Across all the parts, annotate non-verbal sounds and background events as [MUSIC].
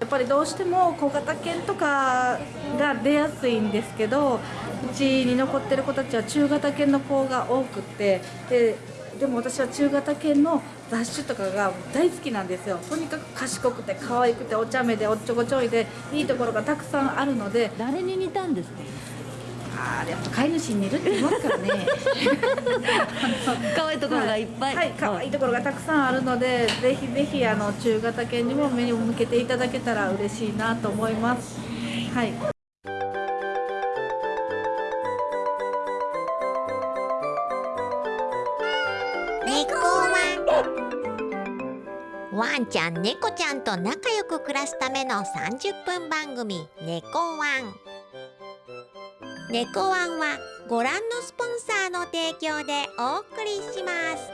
やっぱりどうしても小型犬とかが出やすいんですけどうちに残ってる子たちは中型犬の子が多くってででも私は中型犬の雑種とかが大好きなんですよ。とにかく賢くて可愛くてお茶目でおっちょこちょいでいいところがたくさんあるので。誰に似たんですか？あーやっぱ飼い主に似るって言いますからね [LAUGHS] 可愛いところがいっぱい、はい、可愛いところがたくさんあるので、ぜひぜひあの中型犬にも目を向けていただけたら嬉しいなと思います。はい。猫ワンワンちゃん猫ちゃんと仲良く暮らすための30分番組「猫ワン」猫ワンはご覧のスポンサーの提供でお送りします。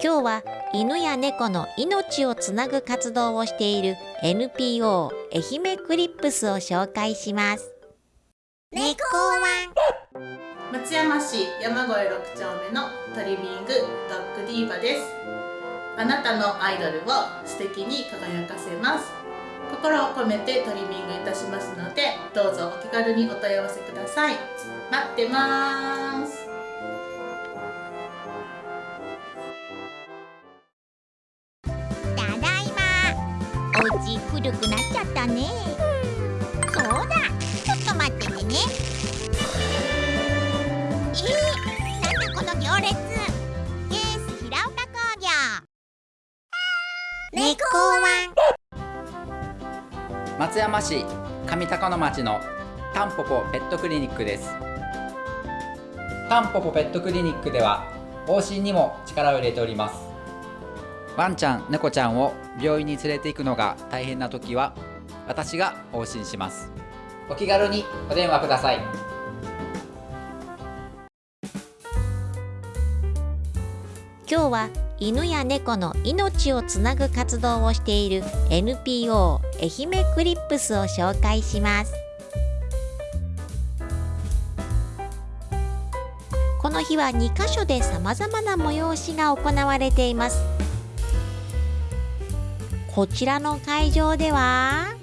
今日は犬や猫の命をつなぐ活動をしている NPO 愛媛クリップスを紹介します。猫ワン松山市山越6丁目のトリミングドッグディーバです。あなたのアイドルを素敵に輝かせます。心を込めてトリミングいたしますのでどうぞお気軽にお問い合わせください。待ってます。猫ワン。松山市上高野町のタンポポペットクリニックです。タンポポペットクリニックでは往診にも力を入れております。ワンちゃん猫ちゃんを病院に連れて行くのが大変な時は私が往診します。お気軽にお電話ください。今日は犬や猫の命をつなぐ活動をしている NPO 愛媛クリップスを紹介します。この日は2カ所でさまざまな催しが行われています。こちらの会場では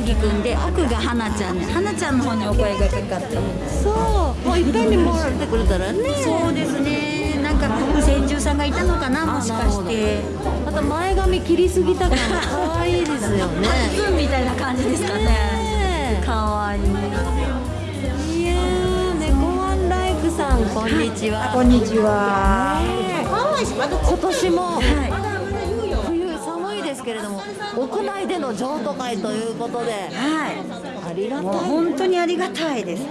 麦くんで奥が花ちゃんね花ちゃんの方にお声がかかってそう。もういっぺんにもらってくれたらね。そうですね。なんか先住さんがいたのかなもしかして。また前髪切りすぎたから可愛いですよね。ツンみたいな感じですかね。可愛いい。やー猫ワンライフさんこんにちは。こんにちは。今年も、冬寒い屋内での譲渡会ということではい。ありがたい本当にありがたいです。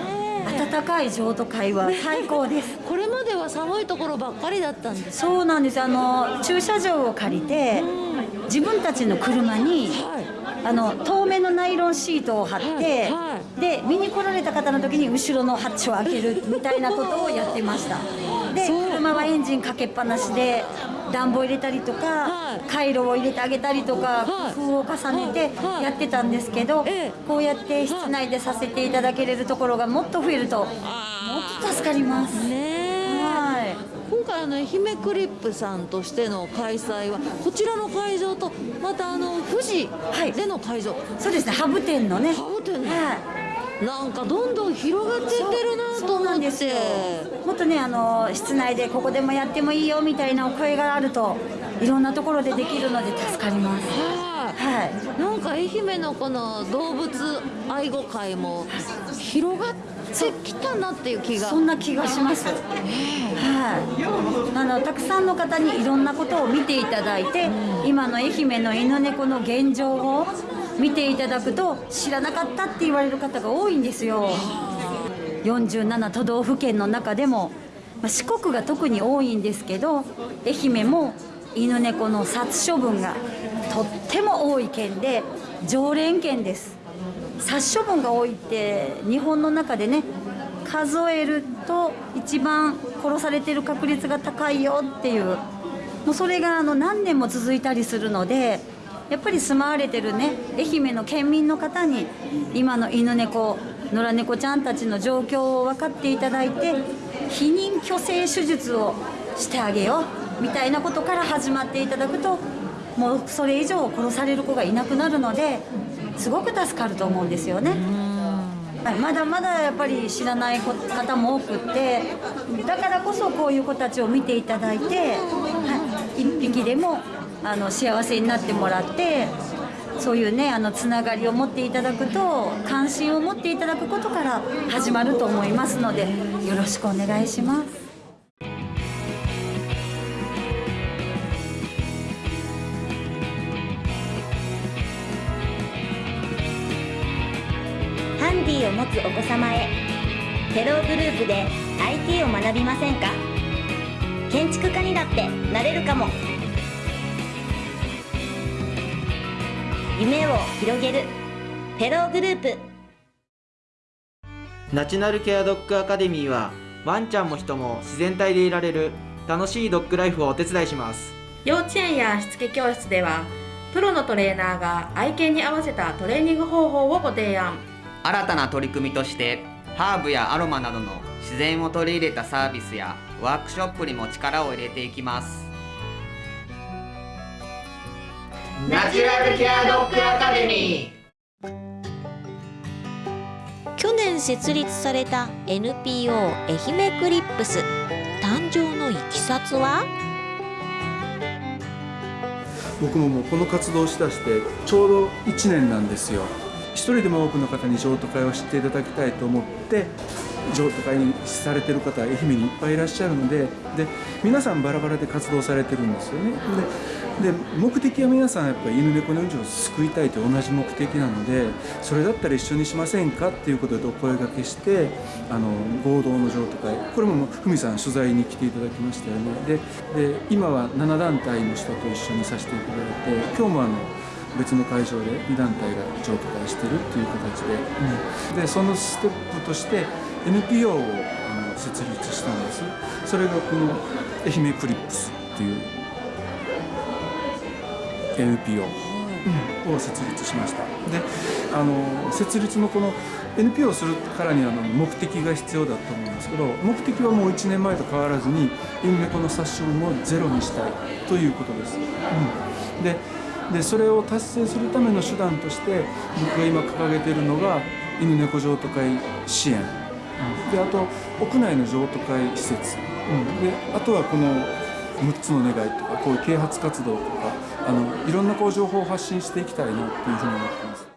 暖かい譲渡会は最高です。[LAUGHS] これまでは寒いところばっかりだったんですそうなんです。あの駐車場を借りて自分たちの車にあの透明のナイロンシートを貼って、はいはで見に来られた方の時に後ろのハッチを開けるみたいなことをやってました。で車はエンジンかけっぱなしで暖房入れたりとか、はい。回路を入れてあげたりとか、はい。工夫を重ねてはい。やってたんですけど、ええ。こうやって室内でさせていただけれるところがもっと増えるともっと助かります。ねえ。はい。今回あの愛媛クリップさんとしての開催はこちらの会場とまたあの富士はい。での会場、そうですね、ハブ店のね。ハブ店の。はい。なんかどんどん広がってってるなと思ってなんですよ。もっとね、あの室内でここでもやってもいいよみたいなお声があると、いろんなところでできるので助かります。はいはい。なんか愛媛のこの動物愛護会も広がってきたなっていう気がそんな気がします。はい。あのたくさんの方にいろんなことを見ていただいて、今の愛媛の犬猫の現状を見ていただくと知らなかったって言われる方が多いんですよ。47都道府県の中でも、まあ、四国が特に多いんですけど愛媛も犬猫の殺処分がとっても多い県で常連県です殺処分が多いって日本の中でね数えると一番殺されてる確率が高いよっていうもうそれがあの何年も続いたりするのでやっぱり住まわれてるね愛媛の県民の方に今の犬猫野良猫ちゃんたちの状況を分かっていただいて避妊去勢手術をしてあげようみたいなことから始まっていただくともうそれ以上殺される子がいなくなるのですごく助かると思うんですよね。はい、まだまだやっぱり知らない方も多くってだからこそこういう子たちを見ていただいて、はい、一匹でもあの幸せになってもらってそういうねあのつながりを持っていただくと関心を持っていただくことから始まると思いますのでよろしくお願いします。ハンディを持つお子様へフェログループで IT を学びませんか？建築家にだってなれるかも夢を広げる。フェローグループ。ナチュラルケアドッグアカデミーはワンちゃんも人も自然体でいられる楽しいドッグライフをお手伝いします。幼稚園やしつけ教室ではプロのトレーナーが愛犬に合わせたトレーニング方法をご提案。新たな取り組みとしてハーブやアロマなどの自然を取り入れたサービスやワークショップにも力を入れていきますナチュラルケアドッグアカデミー。去年設立された NPO 愛媛クリップス。誕生のいきさつは？僕ももうこの活動をしだしてちょうど1年なんですよ。一人でも多くの方に譲渡会を知っていただきたいと思って譲渡会にされてる方は愛媛にいっぱいいらっしゃるのでで皆さんバラバラで活動されてるんですよね。でで目的は皆さんやっぱり犬猫の命を救いたいと同じ目的なのでそれだったら一緒にしませんかっていうことでお声がけしてあの合同の譲渡会。これもふみさん取材に来ていただきましたよね。でで今は7団体の人と一緒にさせていただいて今日もあの別の会場で2団体が譲渡会してるっていう形で、うん、でそのステップとして NPO をあの設立したんです。それがこの愛媛クリップスっていう NPO を設立しました。であの設立のこの NPO をするからには目的が必要だと思うんですけど目的はもう1年前と変わらずに犬猫の殺傷をゼロにしたいということです、うん、ででそれを達成するための手段として僕が今掲げているのが犬猫譲渡会支援、であと屋内の譲渡会施設、であとはこの6つの願いとかこういう啓発活動とかあのいろんなこう情報を発信していきたいなっていうふうに思ってます。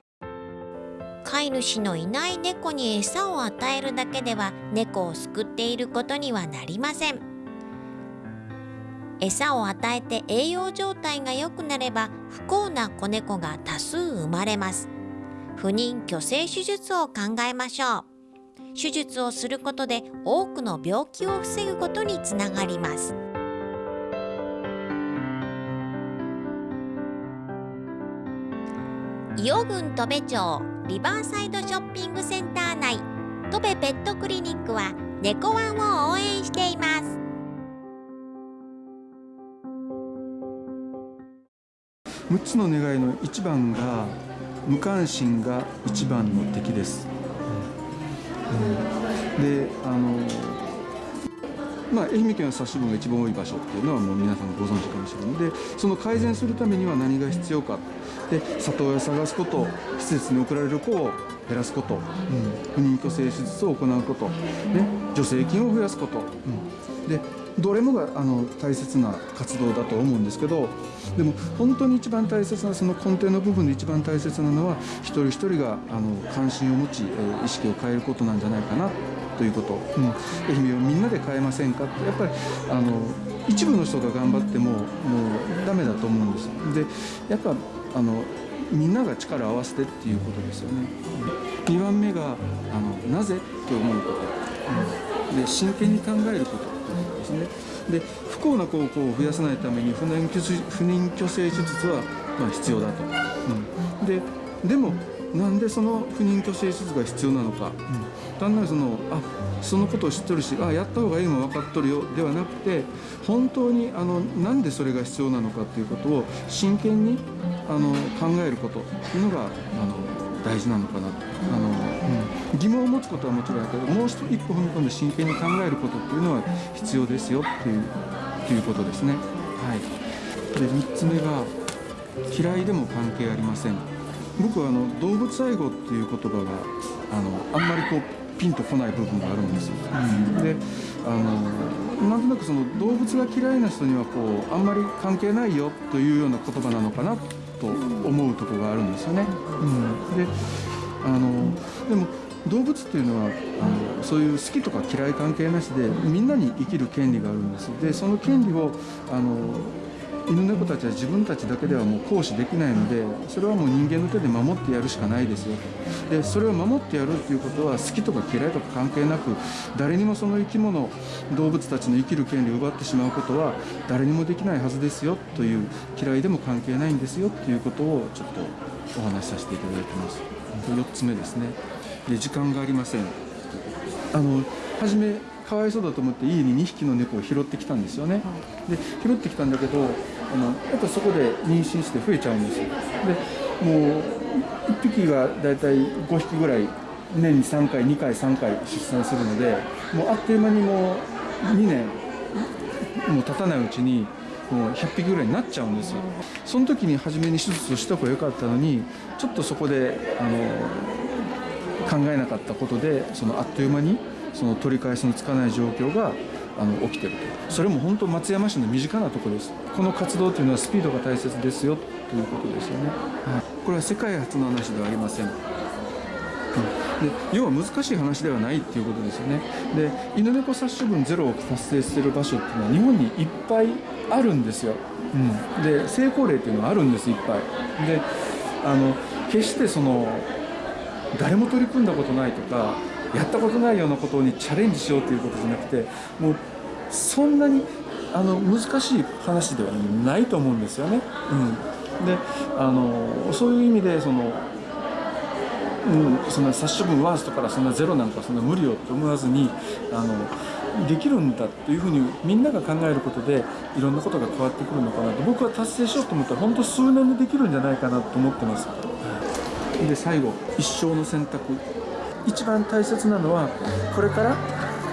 飼い主のいない猫に餌を与えるだけでは猫を救っていることにはなりません。餌を与えて栄養状態が良くなれば不幸な子猫が多数生まれます。不妊去勢手術を考えましょう手術をすることで多くの病気を防ぐことにつながります。伊予郡戸部町リバーサイドショッピングセンター内戸部ペットクリニックは猫ワンを応援しています。6つの願いの一番が無関心が一番の敵です、であのまあ、愛媛県は殺処分が一番多い場所っていうのはもう皆さんご存知かもしれない。のでその改善するためには何が必要か。で里親を探すこと施設に送られる子を減らすこと、うん、不妊去勢手術を行うこと、ね、助成金を増やすこと、うん、でどれもがあの大切な活動だと思うんですけどでも本当に一番大切なその根底の部分で一番大切なのは一人一人があの関心を持ち、意識を変えることなんじゃないかなということ、うん、愛媛をみんなで変えませんか？ってやっぱりあの一部の人が頑張ってももうダメだと思うんです。でやっぱあのみんなが力を合わせてっていうことですよね。2番目があのなぜ？って思うこと、うん、で真剣に考えること。ね。で不幸な高校を増やさないために不妊不妊去勢手術は、まあ、必要だと、うん、ででもなんでその不妊去勢手術が必要なのか、うん、単なるそのあそのことを知ってるしあやった方がいいの分かっとるよではなくて本当にあのなんでそれが必要なのかということを真剣にあの考えることっていうのがあの大事なのかなと。あの、うん、疑問を持つことはもちろんだけどもう一歩踏み込んで真剣に考えることっていうのは必要ですよっていうっていうことですね。はい、で3つ目が嫌いでも関係ありません僕はあの動物愛護っていう言葉があのあんまりこうピンとこない部分があるんですよ。であのなんとなくその動物が嫌いな人にはこうあんまり関係ないよというような言葉なのかなと思うところがあるんですよね。うん、であのでも動物っていうのはあのそういう好きとか嫌い関係なしでみんなに生きる権利があるんですでその権利をあの犬猫たちは自分たちだけではもう行使できないのでそれはもう人間の手で守ってやるしかないですよ。でそれを守ってやるっていうことは好きとか嫌いとか関係なく誰にもその生き物動物たちの生きる権利を奪ってしまうことは誰にもできないはずですよという嫌いでも関係ないんですよっていうことをちょっとお話しさせていただいてます。4つ目ですね。で時間がありません。あの初めかわいそうだと思って家に2匹の猫を拾ってきたんですよね、で拾ってきたんだけどあのやっぱそこで妊娠して増えちゃうんですよ。でもう1匹がだいたい5匹ぐらい年に3回2回3回出産するのでもうあっという間にもう2年もう経たないうちにもう100匹ぐらいになっちゃうんですよ。その時に初めに手術をした方が良かったのにちょっとそこであの考えなかったことでそのあっという間にその取り返しのつかない状況があの起きてると。それも本当松山市の身近なところです。この活動というのはスピードが大切ですよということですよね、はい、これは世界初の話ではありません、うん、で要は難しい話ではないっていうことですよね。で犬猫殺処分ゼロを達成している場所っていうのは日本にいっぱいあるんですよ、うん、で成功例っていうのはあるんですいっぱい。であの決してその誰も取り組んだことないとかやったことないようなことにチャレンジしようということじゃなくてもうそんなにあの難しい話ではないと思うんですよね。うん、であのそういう意味でその、うん、そんな殺処分ワーストからそんなゼロなんかそんな無理よって思わずにあのできるんだというふうにみんなが考えることでいろんなことが変わってくるのかなと僕は達成しようと思ったら本当数年でできるんじゃないかなと思ってます。で最後一生の選択。一番大切なのはこれから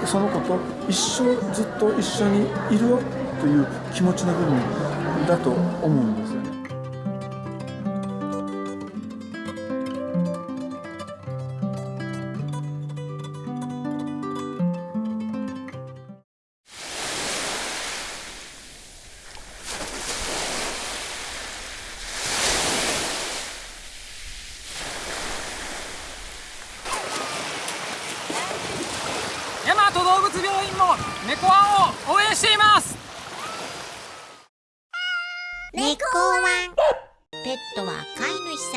その子と一生ずっと一緒にいるよという気持ちの部分だと思う。んです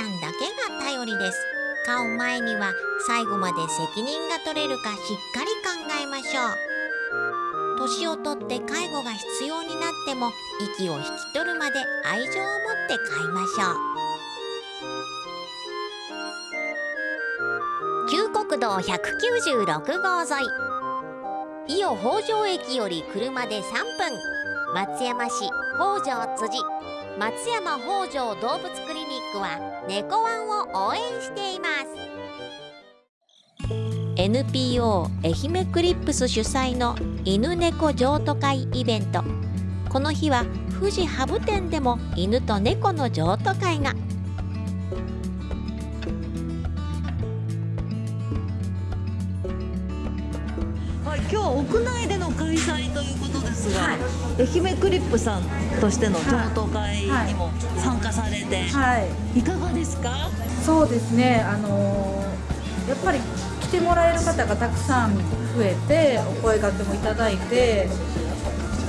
い主さんだけが頼りです。飼う前には最後まで責任が取れるかしっかり考えましょう。年をとって介護が必要になっても息を引き取るまで愛情を持って飼いましょう。旧国道196号沿い。伊予北条駅より車で3分。松山市北条辻。松山北条動物クリニックは猫ワンを応援しています。NPO 愛媛クリップス主催の犬猫譲渡会イベント。この日は富士ハブ店でも犬と猫の譲渡会が。今日は屋内での開催ということですが、愛媛クリップさんとしての譲渡会にも参加されて、はい、いかがですか？そうですね。あのーやっぱり来てもらえる方がたくさん増えてお声掛けもいただいて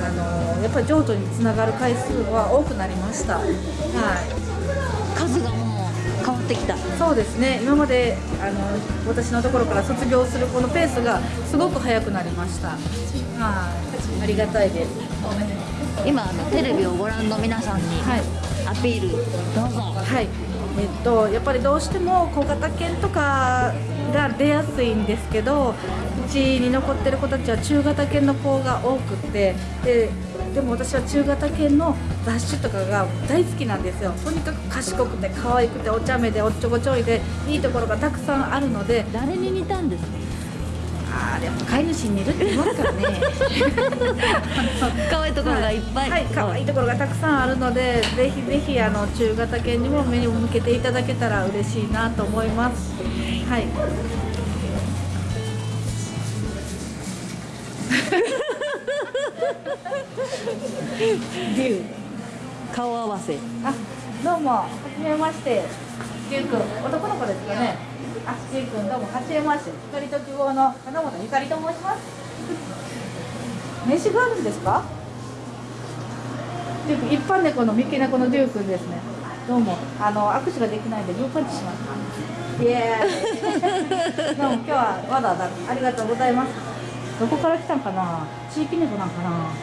あのーやっぱり譲渡につながる回数は多くなりました。はいってきた。そうですね。今まであの私のところから卒業する子のペースがすごく速くなりました。はいありがたいです。今あのテレビをご覧の皆さんにアピール、どうぞ。はい。えっと、やっぱりどうしても小型犬とかが出やすいんですけどうちに残ってる子たちは中型犬の子が多くってででも私は中型犬の雑種とかが大好きなんですよ。とにかく賢くて可愛くてお茶目でおっちょこちょいでいいところがたくさんあるので誰に似たんですか？あーやっぱ飼い主に似るって言いますからね。[LAUGHS] 可愛いところがいっぱい。はい可愛いところがたくさんあるのでぜひぜひあの中型犬にも目を向けていただけたら嬉しいなと思いますはい。デュ顔合わせ。あどうもはじめまして。りゅうくん男の子ですかね。ありゅうくんどうもはじめまして。光と希望の金本ゆかりと申します。名刺があるんですか？一般猫の三毛猫のデューくんですね。どうもあの握手ができないのでグーパンチしますイエーイ。どうも今日はわざわざありがとうございます。どこから来たんかな？地域猫なんかな？あ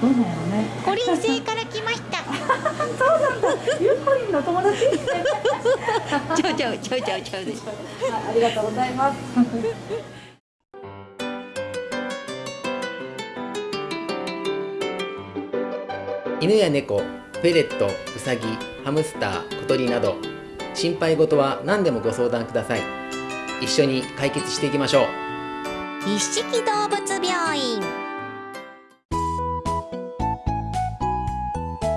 どうなんやろね。コリン星から来ました。[LAUGHS] そうなんだ。ゆうこりんの友達？ちゃうちゃうちゃうちゃうちゃうであありがとうございます。犬や猫、フェレット、ウサギ、ハムスター、小鳥など心配事は何でもご相談ください。一緒に解決していきましょう。一色動物病院。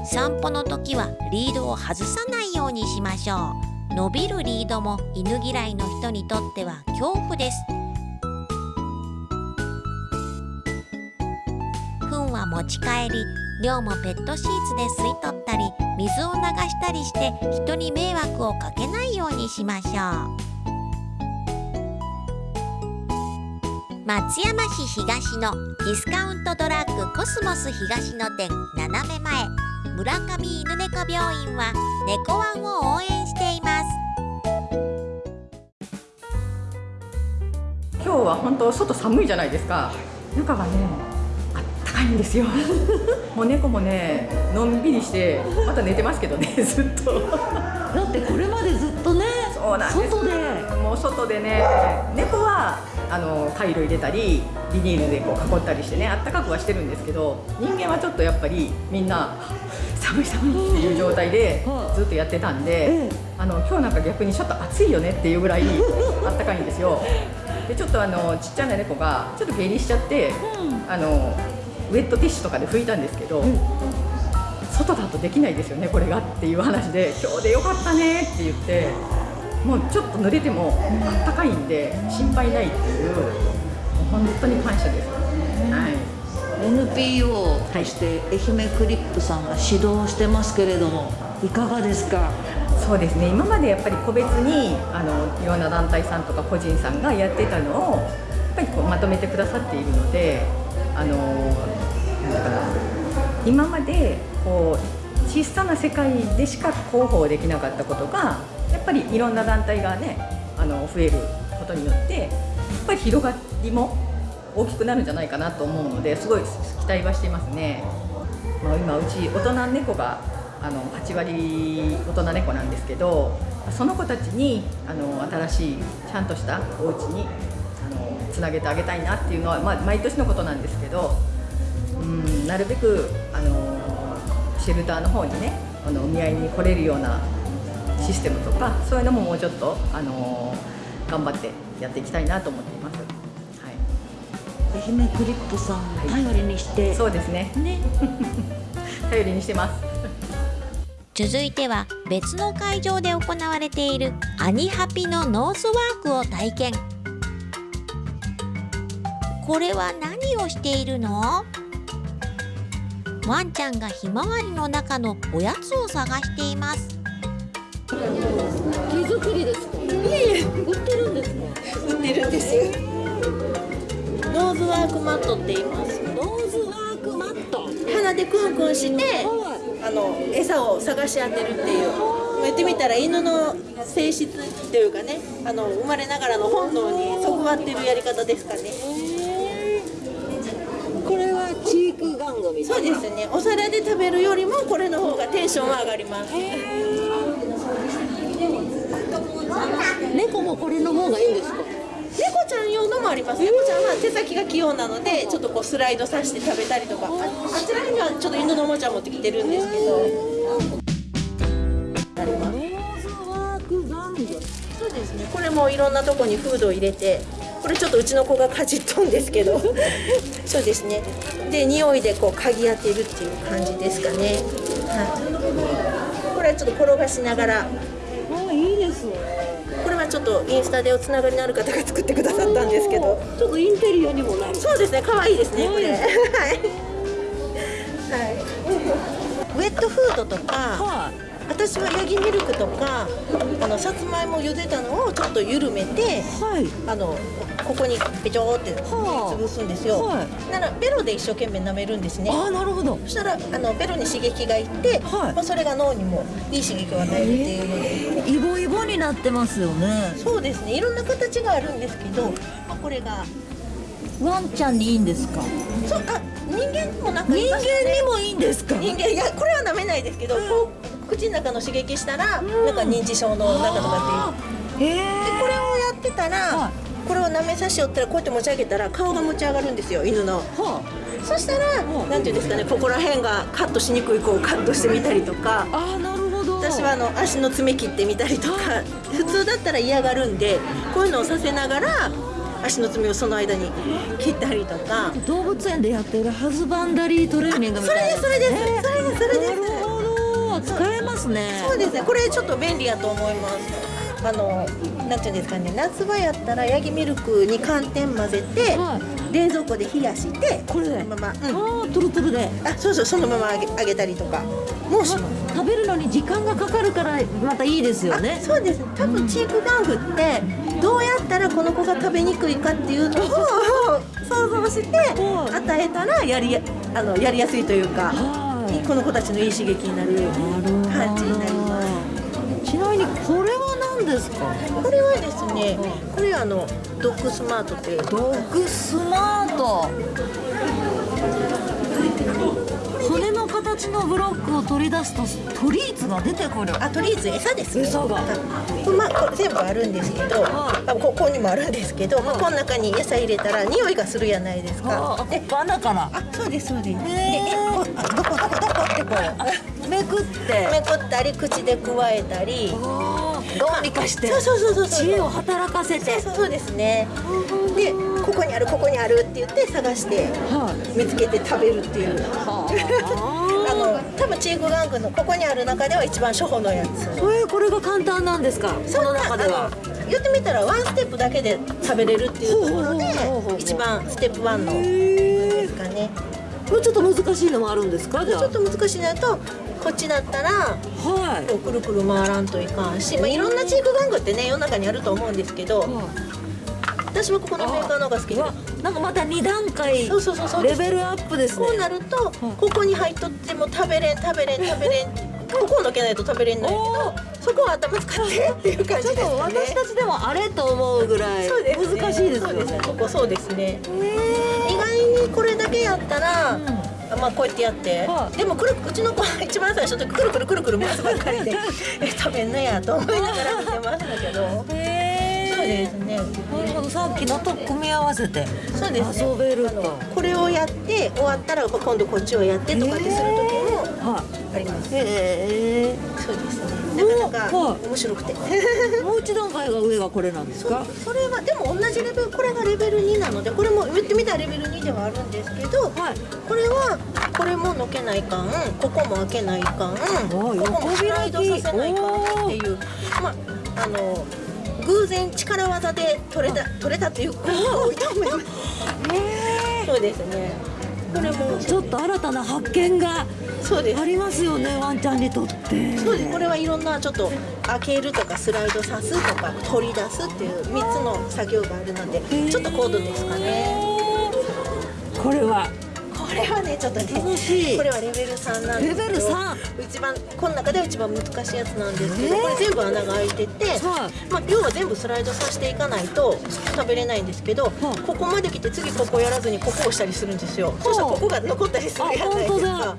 散歩の時はリードを外さないようにしましょう。伸びるリードも犬嫌いの人にとっては恐怖です。糞は持ち帰り尿もペットシーツで吸い取ったり水を流したりして人に迷惑をかけないようにしましょう。松山市東のディスカウントドラッグコスモス東野店斜め前村上犬猫病院は猫ワンを応援しています。今日は本当外寒いじゃないですか。中がねあったかいんですよ。[LAUGHS] もう猫もねのんびりしてまた寝てますけどね [LAUGHS] ずっと。だってこれまでずっとねそうなんです。外で。もう外でね猫はあのカイロ入れたりビニールでこう囲ったりしてねあったかくはしてるんですけど人間はちょっとやっぱりみんな寒い寒いっていう状態でずっとやってたんで、あの今日なんか逆にちょっと暑いよねっていうぐらいあったかいんですよ。でちょっとあのちっちゃな猫がちょっと下痢しちゃって、あのウェットティッシュとかで拭いたんですけど、外だとできないですよねこれがっていう話で今日でよかったねって言ってもうちょっと濡れてもあったかいんで心配ないっていう本当に感謝です、はい。NPO として愛媛クリップさんが指導してますけれどもいかがですか？そうですね。今までやっぱり個別にあのいろんな団体さんとか個人さんがやってたのをやっぱりこうまとめてくださっているのであの今までこう小さな世界でしか広報できなかったことがやっぱりいろんな団体がねあの増えることによってやっぱり広がりも大きくなるんじゃないかなと思うのですごい期待はしていますね。まあ、今うち大人猫があの8割大人猫なんですけどその子たちにあの新しいちゃんとしたお家にあのつなげてあげたいなっていうのは、まあ、毎年のことなんですけどうんなるべくあのシェルターの方にねあのお見合いに来れるようなシステムとかそういうのももうちょっとあの頑張ってやっていきたいなと思っています。愛媛クリップさん頼りにして、そうですね。ね。[LAUGHS] 頼りにしてます。続いては別の会場で行われているアニハピのノーズワークを体験。これは何をしているの？ワンちゃんがひまわりの中のおやつを探しています。手作りですか？売ってるんです。ね売ってるんです。ノーズワークマットって言います。ノーズワークマット。鼻でクンクンしてあの餌を探し当てるっていう。言ってみたら犬の性質というかね。あの生まれながらの本能にそぐわってるやり方ですかねこれはチークガングミそうですね。お皿で食べるよりもこれの方がテンションは上がります。猫もこれの方がいいんですか？猫ちゃん用のもあります。猫ちゃんは手先が器用なのでちょっとこうスライドさせて食べたりとか。ああちらにはちょっと犬のおもちゃ持ってきてるんですけど。ありますそうですね。これもいろんなとこにフードを入れてこれちょっとうちの子がかじっとんですけど。[LAUGHS] そうですね。で匂いでこう嗅ぎ当てるっていう感じですかね。はい。これはちょっと転がしながら。あいいですね。これはちょっとインスタでおつながりのある方が作ってくださったんですけど。ちょっとインテリアにもなる。そうですね。可愛いですねこれ。はい、はい、ウェットフードとか、私はヤギミルクとかあのさつまいも茹でたのをちょっと緩めて、あのここにべちょーって潰すんですよ、ならベロで一生懸命舐めるんですね。あなるほど。そしたらあのベロに刺激がいって、まあ、それが脳にもいい刺激を与えるっていうので、イボイボになってますよね。そうですね。いろんな形があるんですけど、まあ、これが。ワンちゃんにいいんですか？そうあ人間にもなんか人間にもいいんですか？人間いやこれは舐めないですけど、こう口の中の刺激したら、なんか認知症の中とかっていう、でこれをやってたら、これを舐めさしよったらこうやって持ち上げたら顔が持ち上がるんですよ犬の、そしたら、なんていうんですかねここら辺がカットしにくい子をカットしてみたりとか。あなるほど。私はあの足の爪切ってみたりとか。普通だったら嫌がるんでこういうのをさせながら足の爪をその間に切ったりとか。動物園でやってるハズバンダリートレーニングみたいなそれですそれです、それですそれです。なるほど。使えますね。そうですね。これちょっと便利やと思います。あのなんていうんですかね夏場やったらヤギミルクに寒天混ぜて、冷蔵庫で冷やしてこれそのまま、うん、あトルトルで。あそうそうそのまま揚げ揚げたりとかもうします。食べるのに時間がかかるからまたいいですよね。そうです。多分チークガングってどうやったらこの子が食べにくいかっていうのを [LAUGHS] 想像して与えたらやりやあのやりやすいというかこの子たちのいい刺激になる感じになります。ちなみにこれは何ですか？これはですねこれはあのドッグスマートというドッグスマート。骨の形のブロックを取り出すとトリーツが出てくる。あトリーツ餌ですね。餌が。これまあこれ全部あるんですけど、あここにもあるんですけど、まあこの中に餌入れたら匂いがするやないですか。でバナから。あそうですそうです。でえこあどこどこどこってこうめくってめくったり口でくわえたり。論理化して。そうそうそうそう。知恵を働かせて。そうですね。でここにあるここにあるって言って探して見つけて食べるっていう、あ。[LAUGHS] の多分チークガングのここにある中では一番初歩のやつ。えこれが簡単なんですか？その中では。言ってみたらワンステップだけで食べれるっていうところで一番ステップワンの。ですかね。もうちょっと難しいのもあるんですか？じゃあ。ちょっと難しいのだとこっちだったら、はい、こうくるくる回らんといかんし、まあ、いろんなチーク玩具ってね世の中にあると思うんですけど、私はここのメーカーの方が好きで。なんかまた2段階レベルアップですね。こうなると、ここに入っとっても食べれん食べれん食べれん。ここをのけないと食べれんのやけどそこは頭使ってっていう感じですね。ちょっと私たちでもあれと思うぐらい難しいですよね。ここそうですね。意外にこれだけやったら、まあこうやってやって、でもくるうちの子は一番最初の時くるくるくるくる回すばっかりで [LAUGHS] え食べんのやと思いながら見てましたけど。そうですね。なるほどさっきのと組み合わせてそうですね。遊べると。これをやって終わったら今度こっちをやってとかってする時もあります、へえそうですね。なかなか面白くて。[LAUGHS] もう一段階が上がこれなんですか？それはでも同じレベルこれがレベル2なのでこれも言ってみたらレベル2ではあるんですけど、これはこれものけないかんここも開けないかんここもスライドさせないかんっていうまああの偶然力技で取れた取れたっていう子が多いと思い。ます。そうですね。これもちょっと新たな発見がありますよねワンちゃんにとって。そうです。これはいろんなちょっと開けるとかスライドさすとか取り出すっていう3つの作業があるのでちょっと高度ですかね。これはれはねちょっとね楽しいこれはレベル3なんですレベル3一番この中では一番難しいやつなんですけど、えー。これ全部穴が開いてて、まあ要は全部スライドさせていかないと食べれないんですけど、ここまで来て次ここやらずにここを押したりするんですよ。そしたらここが残ったりするじゃないですか。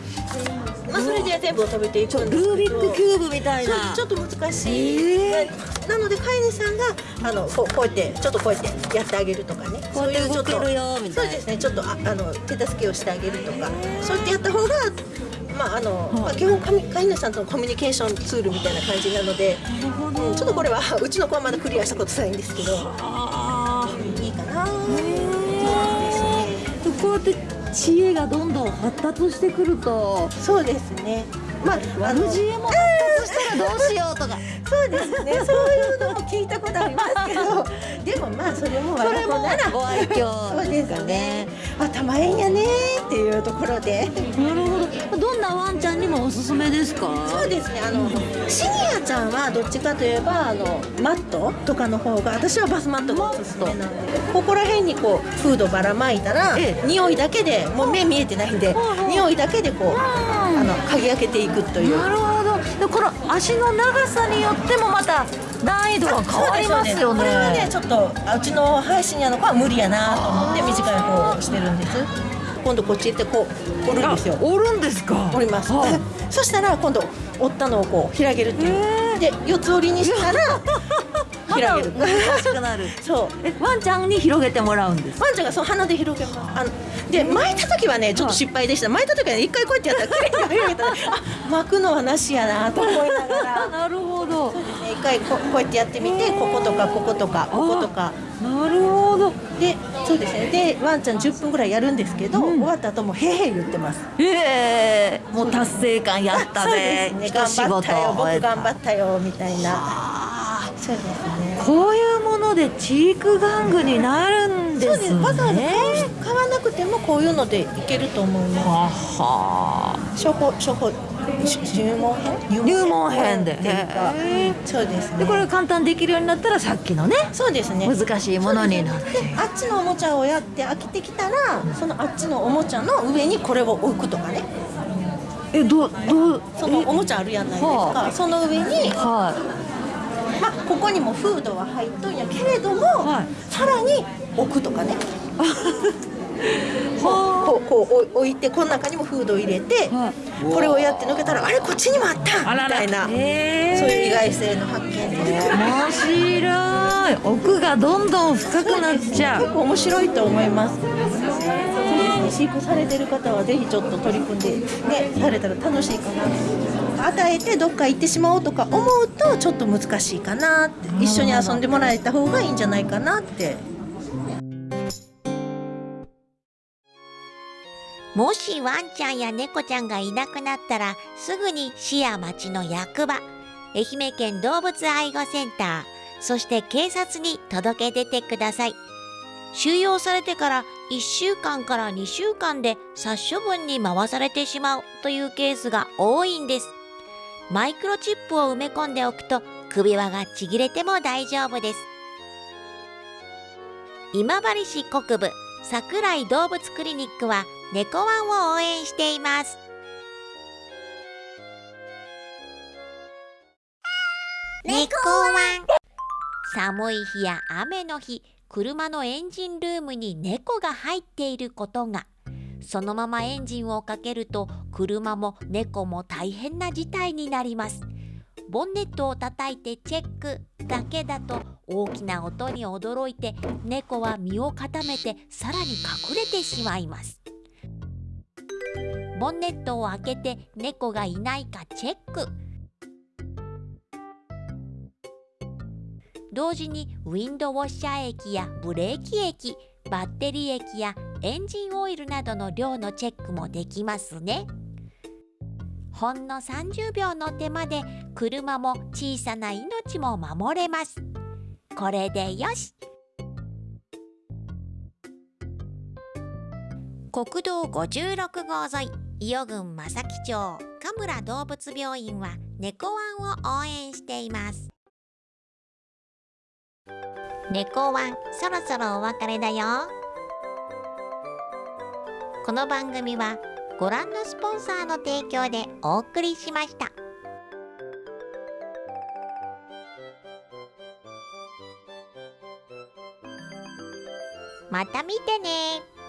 まあそれで全部を食べていくんですけど。ルービックキューブみたいな。ちょっと難しい、なので飼い主さんがあのこうこうやってちょっとこうやってやってあげるとかね。そういうちょっとそうですねちょっとああの手助けをしてあげるとか。そうやってやった方がまああの、まあ、基本飼い主さんとのコミュニケーションツールみたいな感じなので、うん、ちょっとこれはうちの子はまだクリアしたことないんですけど。いいかなこうやって知恵がどんどん発達してくると。そうですね。まあ悪知恵もしたらどうしようとか。そうですね。そういうのも聞いたことありますけど。[LAUGHS] でもまあそれもそれもご愛嬌そうですね。頭ええんやねっていうところで。なるほど。どんなワンちゃんにもおすすめですか？そうですね。あのシニアちゃんはどっちかといえばあのマットとかの方が私はバスマットがおすすめなんで。ここら辺にこうフードばらまいたら、匂いだけでもう目見えてないんで匂いだけでこうあの嗅ぎ分けていくという。なるほどでこの足の長さによってもまた難易度が変わりますよね。これはねちょっとあうちの配信やの子は無理やなと思って短い方をしてるんです。今度こっち行ってこう折るんですよ。折るんですか。折ります、そしたら今度折ったのをこう広げるっていう。で四つ折りにしたら [LAUGHS] 広げる。また難しくなる。[LAUGHS] そう。えワンちゃんに広げてもらうんです。ワンちゃんがそう鼻で広げますあので巻いた時はねちょっと失敗でした。巻いた時はね一回こうやってやったら綺麗に広げたらあ [LAUGHS] 巻くのはなしやなと思いながら。[LAUGHS] なるほど。そうですね。一回ここうやってやってみてこことかこことかこことか。なるほど。でそうですね。でワンちゃん10分ぐらいやるんですけど、終わった後もへーへー言ってます。ええもう達成感やったね。頑張ったよ。僕頑張ったよみたいなそうですね。こういうものでチーク玩具になるんですね。そうです。わざわざ買わなくてもこういうのでいけると思います。は初歩初歩し入門編？入門編で。そうですね。でこれが簡単にできるようになったらさっきのねそうですね。難しいものになって。であっちのおもちゃをやって飽きてきたらそのあっちのおもちゃの上にこれを置くとかね。えどうどう？そのおもちゃあるやないですか、はその上に、はまあ、ここにもフードは入っとんやけれども、さらに置くとかね。[LAUGHS] こうこうこう置いてこの中にもフードを入れて、これをやって抜けたらあれこっちにもあったみたいなそういう意外性の発見で。す面白い。奥がどんどん深くなっちゃう。結構面白いと思います。そうですね。飼育されてる方はぜひちょっと取り組んでねされたら楽しいかな与えてどっか行ってしまおうとか思うとちょっと難しいかなって一緒に遊んでもらえた方がいいんじゃないかなって。もしワンちゃんや猫ちゃんがいなくなったらすぐに市や町の役場愛媛県動物愛護センターそして警察に届け出てください。収容されてから1週間から2週間で殺処分に回されてしまうというケースが多いんです。マイクロチップを埋め込んでおくと首輪がちぎれても大丈夫です。今治市国部桜井動物クリニックは猫ワンを応援しています。猫ワン。寒い日や雨の日車のエンジンルームに猫が入っていることがそのままエンジンをかけると車も猫も大変な事態になります。ボンネットを叩いてチェックだけだと大きな音に驚いて猫は身を固めてさらに隠れてしまいます。ボンネットを開けて猫がいないかチェック。同時にウィンドウォッシャー液やブレーキ液バッテリー液やエンジンオイルなどの量のチェックもできますね。ほんの30秒の手間で車も小さな命も守れます。これでよし。国道56号沿い伊予郡正木町神村動物病院は猫ワンを応援しています。猫ワンそろそろお別れだよ。この番組はご覧のスポンサーの提供でお送りしました。また見てね。